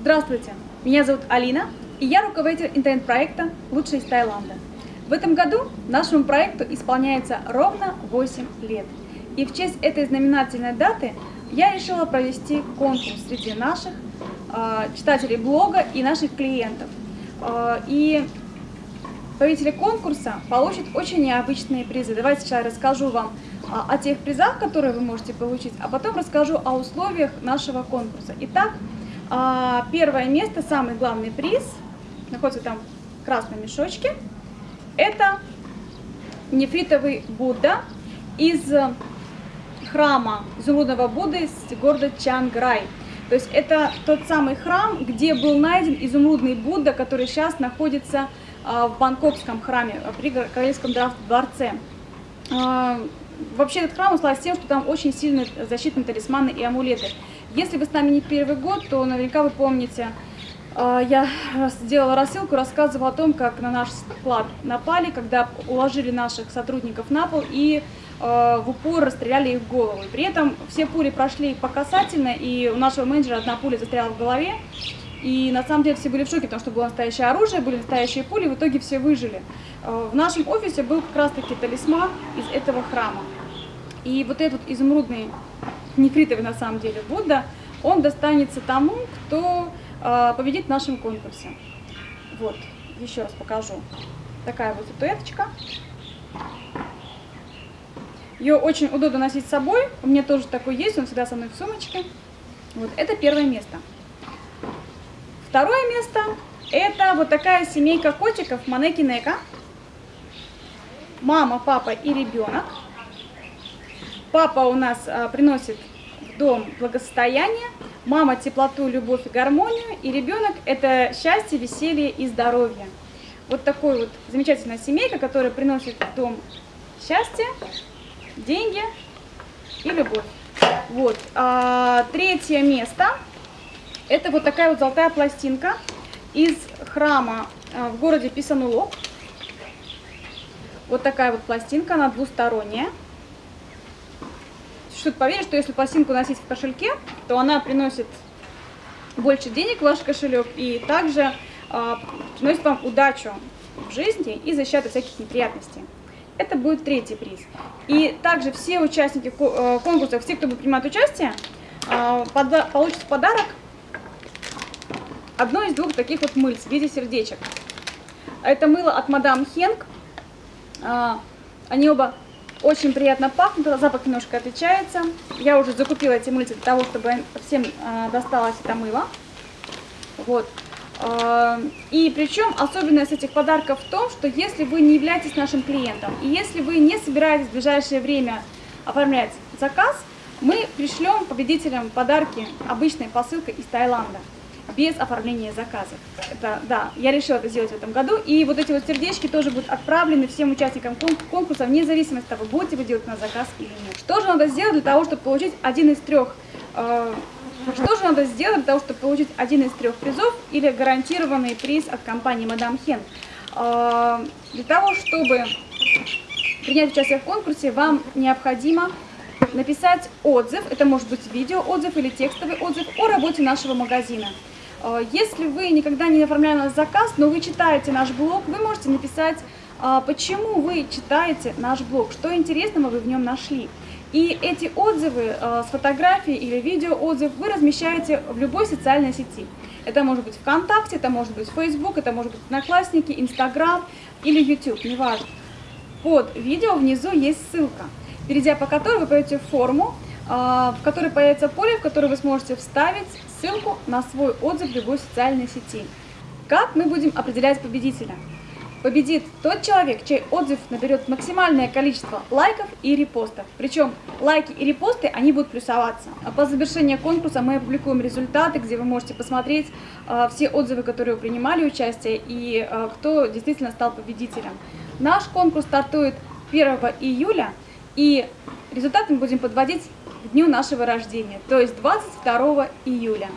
Здравствуйте, меня зовут Алина, и я руководитель интернет-проекта «Лучший из Таиланда». В этом году нашему проекту исполняется ровно 8 лет. И в честь этой знаменательной даты я решила провести конкурс среди наших э, читателей блога и наших клиентов. Э, и победители конкурса получат очень необычные призы. Давайте сейчас расскажу вам э, о тех призах, которые вы можете получить, а потом расскажу о условиях нашего конкурса. Итак, а, первое место, самый главный приз, находится там в красном мешочке, это нефритовый Будда из храма изумрудного Будды из города Чанграй. То есть это тот самый храм, где был найден изумрудный Будда, который сейчас находится а, в бангкокском храме, при Королевском дворце. А, вообще этот храм славится тем, что там очень сильные защитные талисманы и амулеты. Если вы с нами не первый год, то наверняка вы помните, а, я сделала рассылку, рассказывала о том, как на наш склад напали, когда уложили наших сотрудников на пол и а, в упор расстреляли их в голову. При этом все пули прошли по касательно, и у нашего менеджера одна пуля застряла в голове. И на самом деле все были в шоке, потому что было настоящее оружие, были настоящие пули, в итоге все выжили. А, в нашем офисе был как раз таки талисман из этого храма. И вот этот изумрудный нефритовый на самом деле Будда, он достанется тому, кто э, победит в нашем конкурсе. Вот, еще раз покажу. Такая вот статуэточка. Ее очень удобно носить с собой. У меня тоже такой есть, он всегда со мной в сумочке. Вот, это первое место. Второе место – это вот такая семейка котиков Манеки Нека. Мама, папа и ребенок. Папа у нас а, приносит в дом благосостояние, мама теплоту, любовь и гармонию, и ребенок это счастье, веселье и здоровье. Вот такой вот замечательная семейка, которая приносит в дом счастье, деньги и любовь. Вот. А, третье место это вот такая вот золотая пластинка из храма а, в городе Писанулок. Вот такая вот пластинка, она двусторонняя что-то поверить, что если пластинку носить в кошельке, то она приносит больше денег в ваш кошелек и также э, приносит вам удачу в жизни и защиту от всяких неприятностей. Это будет третий приз. И также все участники э, конкурса, все, кто будет принимать участие, э, получат в подарок одно из двух таких вот мыльц в виде сердечек. Это мыло от мадам Хенк. Они оба очень приятно пахнут, запах немножко отличается. Я уже закупила эти мыльцы для того, чтобы всем э, досталось это мыло. Вот. Э, и причем особенность этих подарков в том, что если вы не являетесь нашим клиентом, и если вы не собираетесь в ближайшее время оформлять заказ, мы пришлем победителям подарки обычной посылкой из Таиланда без оформления заказа. Это, да, я решила это сделать в этом году. И вот эти вот сердечки тоже будут отправлены всем участникам конкурса, вне зависимости от того, будете вы делать на заказ или нет. Что же надо сделать для того, чтобы получить один из трех... Э, что же надо сделать для того, чтобы получить один из трех призов или гарантированный приз от компании Мадам Хен? Э, для того, чтобы принять участие в конкурсе, вам необходимо написать отзыв, это может быть видео отзыв или текстовый отзыв о работе нашего магазина. Э, если вы никогда не оформляли наш заказ, но вы читаете наш блог, вы можете написать, э, почему вы читаете наш блог, что интересного вы в нем нашли. И эти отзывы э, с фотографией или видео отзыв вы размещаете в любой социальной сети. Это может быть ВКонтакте, это может быть Facebook, это может быть Одноклассники, Инстаграм или YouTube, неважно. Под видео внизу есть ссылка, перейдя по которой вы пойдете в форму, в которой появится поле, в которое вы сможете вставить ссылку на свой отзыв в любой социальной сети. Как мы будем определять победителя? Победит тот человек, чей отзыв наберет максимальное количество лайков и репостов. Причем лайки и репосты, они будут плюсоваться. А по завершении конкурса мы опубликуем результаты, где вы можете посмотреть э, все отзывы, которые принимали участие и э, кто действительно стал победителем. Наш конкурс стартует 1 июля и результаты мы будем подводить дню нашего рождения, то есть 22 июля.